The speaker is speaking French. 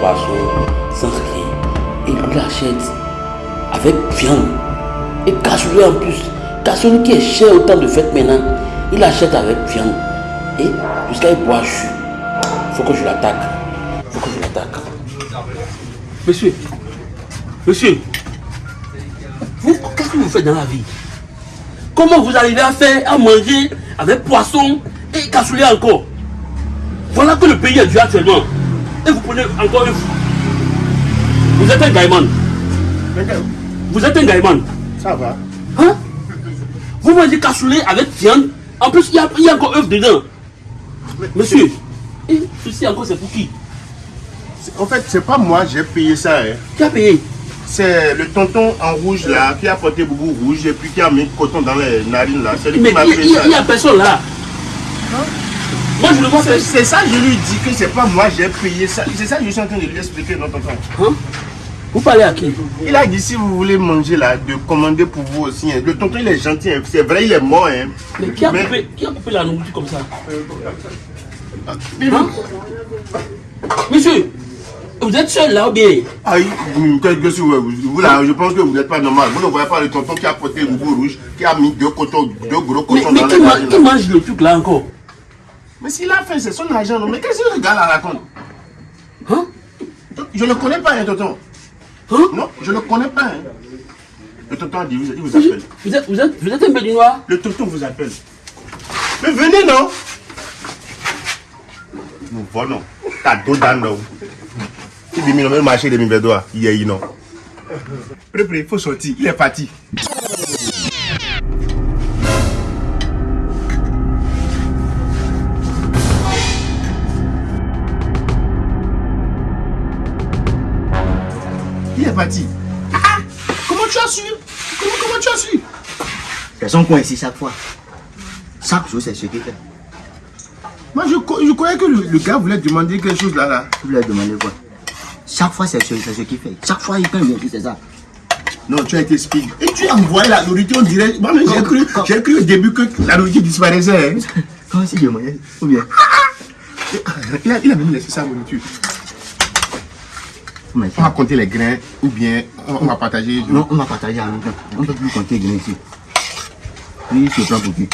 poisson sans rien. Et lui l'achète avec viande. Et cassoulet en plus. Cassoulet qui est cher autant de fêtes maintenant. Il achète avec viande. Et jusqu'à il boit. Faut que je l'attaque. Faut que je l'attaque. Monsieur. Monsieur. Vous, qu'est-ce que vous faites dans la vie? Comment vous arrivez à faire, à manger avec poisson et cassoulet encore? Voilà que le pays est dur actuellement. Et vous prenez encore un fou. Vous êtes un gaïman. Vous êtes un gaïman. Ça va. Hein? Vous mangez cassoulet avec viande. En plus, il y a, il y a encore œuf dedans. Monsieur, et ceci encore, c'est pour qui En fait, c'est pas moi, j'ai payé ça. Hein. Qui a payé? C'est le tonton en rouge là qui a porté boubou rouge et puis qui a mis coton dans les narines là. Mais il n'y a, personne là. Moi, je le vois. C'est ça, je lui dis que c'est pas moi, j'ai payé ça. C'est ça que je suis en train de lui expliquer, non, tonton. Hein? Vous parlez à qui? Il a dit si vous voulez manger là, de commander pour vous aussi. hein. Le tonton il est gentil, hein. c'est vrai, il est mort. Hein. Mais qui a, Mais- coupé, qui a coupé la nourriture comme ça? Hein Monsieur, vous êtes seul là ou bien? Ah, il- qu'est-ce que c'est, ouais, vous, vous, là, je pense que vous n'êtes pas normal. Vous ne voyez pas le tonton qui a porté le boubou rouge, qui a mis deux, cotons, deux gros Mais, cotons mais dans qui, les ma- narines. qui mange le truc là encore? Mais s'il a fait, c'est son argent. non. Mais qu'est-ce que le gars là raconte? Hein? Je ne connais pas, hein, tonton. Hein? Non, je ne connais pas. hein. Le tonton a dit, il vous appelle. vous êtes, vous, êtes, vous êtes un béninois? Le tonton vous appelle. Mais venez, non Nous volons. T'as dos dans nous. Il dit, mais le marché de Mibedoa, il y a non. Pré, pré, il faut sortir. Il est parti. Parti. Ah, ah, comment tu as su? Comment, comment tu as su? Elles sont coincées chaque fois. Chaque jour, c'est ce qu'il fait. Moi, je, je croyais que le, le gars voulait demander quelque chose là. là. Avez demandé quoi? Chaque fois, c'est ce, c'est ce qu'il fait. Chaque fois, il il vient ici, c'est ça. Non, tu as été speed. Et tu as envoyé la nourriture, on dirait. Moi, j'ai cru, j'ai cru au début que la nourriture disparaissait. hein. Comment s'il demandait Ou bien Il a, il a même laissé sa nourriture. On va compter les grains ou bien on, on va partager. Non, on va partager même temps. On ne peut plus compter les grains ici. Lui, il se prend pour qui